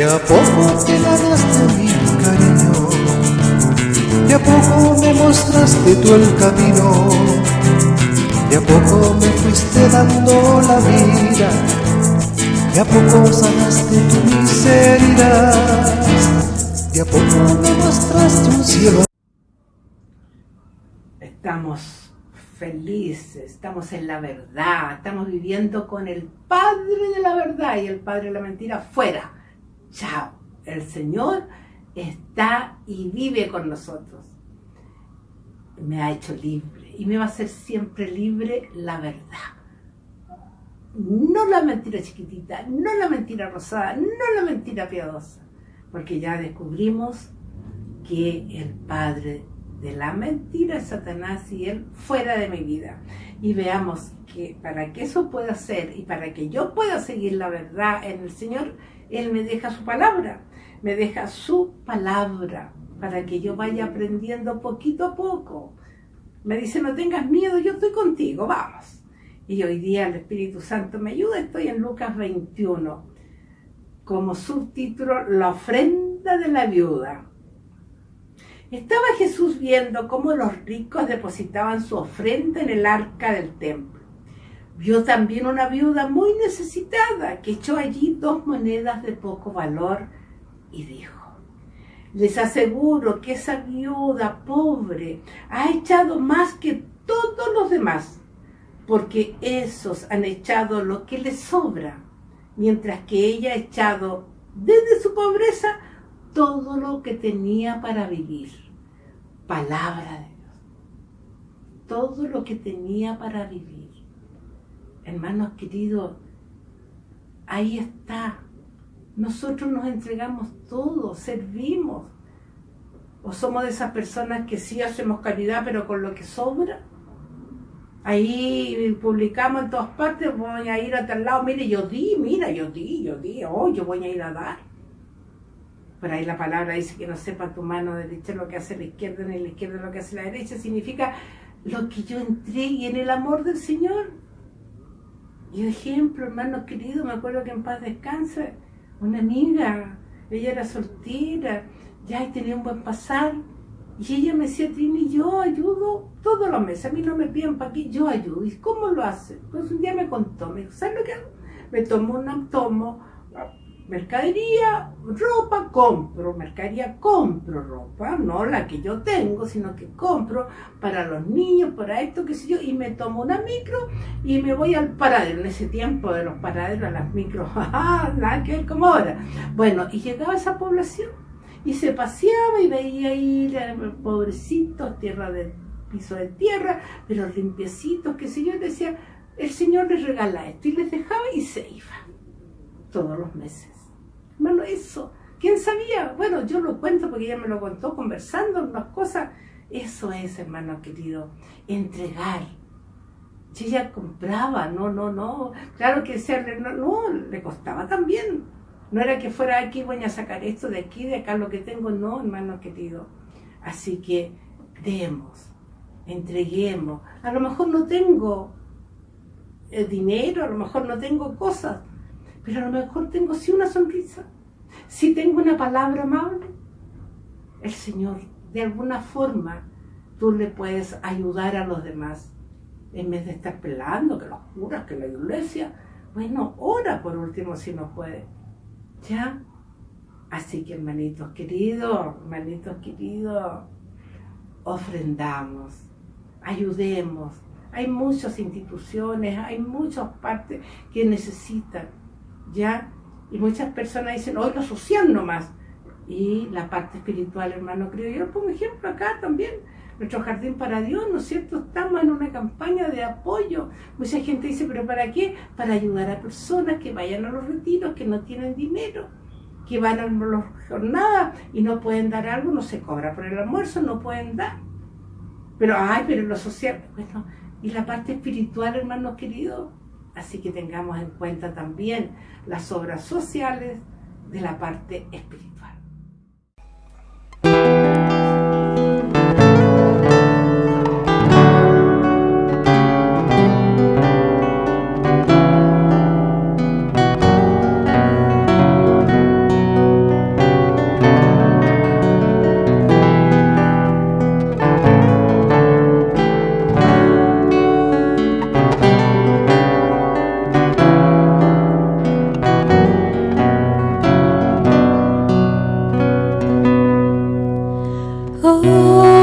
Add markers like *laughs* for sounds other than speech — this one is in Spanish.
De a poco te ganaste mi cariño, de a poco me mostraste tú el camino, de a poco me fuiste dando la vida, de a poco sanaste tu miseria, de a poco me mostraste un cielo. Estamos felices, estamos en la verdad, estamos viviendo con el Padre de la verdad y el Padre de la mentira fuera Chao. El Señor está y vive con nosotros. Me ha hecho libre y me va a hacer siempre libre la verdad. No la mentira chiquitita, no la mentira rosada, no la mentira piadosa. Porque ya descubrimos que el Padre de la mentira es Satanás y él fuera de mi vida. Y veamos que para que eso pueda ser y para que yo pueda seguir la verdad en el Señor, él me deja su palabra, me deja su palabra para que yo vaya aprendiendo poquito a poco. Me dice, no tengas miedo, yo estoy contigo, vamos. Y hoy día el Espíritu Santo me ayuda, estoy en Lucas 21, como subtítulo, la ofrenda de la viuda. Estaba Jesús viendo cómo los ricos depositaban su ofrenda en el arca del templo Vio también una viuda muy necesitada que echó allí dos monedas de poco valor y dijo, les aseguro que esa viuda pobre ha echado más que todos los demás, porque esos han echado lo que les sobra, mientras que ella ha echado desde su pobreza todo lo que tenía para vivir. Palabra de Dios. Todo lo que tenía para vivir. Hermanos queridos, ahí está. Nosotros nos entregamos todo, servimos. ¿O somos de esas personas que sí hacemos caridad, pero con lo que sobra? Ahí publicamos en todas partes, voy a ir a tal lado, mire, yo di, mira, yo di, yo di, oh, yo voy a ir a dar. Por ahí la palabra dice que no sepa tu mano derecha lo que hace la izquierda, ni la izquierda lo que hace la derecha, significa lo que yo entregue en el amor del Señor. Y ejemplo, hermano querido, me acuerdo que en paz descanse, una amiga, ella era soltera, ya tenía un buen pasar, y ella me decía, Trini, yo ayudo todos los meses, a mí no me piden para aquí, yo ayudo. ¿Y cómo lo hace? Pues un día me contó, me dijo, ¿sabes lo que hago? Me tomo un tomo mercadería, ropa, compro, mercadería, compro ropa, no la que yo tengo, sino que compro para los niños, para esto, qué sé yo, y me tomo una micro y me voy al paradero. En ese tiempo de los paraderos a las micros, *laughs* nada que ver como ahora. Bueno, y llegaba esa población y se paseaba y veía ahí pobrecitos, tierra de piso de tierra, pero limpiecitos, qué sé yo, y decía, el Señor les regala esto, y les dejaba y se iba todos los meses. Bueno, eso, ¿quién sabía? Bueno, yo lo cuento porque ella me lo contó conversando unas cosas. Eso es, hermano querido, entregar. Si ella compraba, no, no, no. Claro que serle, no, no, le costaba también. No era que fuera aquí, voy a sacar esto de aquí, de acá, lo que tengo, no, hermano querido. Así que demos, entreguemos. A lo mejor no tengo el dinero, a lo mejor no tengo cosas, pero a lo mejor tengo sí una sonrisa, si tengo una palabra amable. El Señor, de alguna forma, tú le puedes ayudar a los demás. En vez de estar pelando que los curas, que la iglesia, bueno, ora por último si no puede. ¿Ya? Así que hermanitos queridos, hermanitos queridos, ofrendamos, ayudemos. Hay muchas instituciones, hay muchas partes que necesitan ¿ya? Y muchas personas dicen, hoy lo social nomás. Y la parte espiritual, hermano, creo yo, pongo ejemplo acá también. Nuestro jardín para Dios, ¿no es cierto? Estamos en una campaña de apoyo. Mucha gente dice, ¿pero para qué? Para ayudar a personas que vayan a los retiros, que no tienen dinero, que van a las jornadas y no pueden dar algo, no se cobra por el almuerzo, no pueden dar. Pero, ay, pero lo social, bueno, y la parte espiritual, hermanos queridos, Así que tengamos en cuenta también las obras sociales de la parte espiritual. Oh.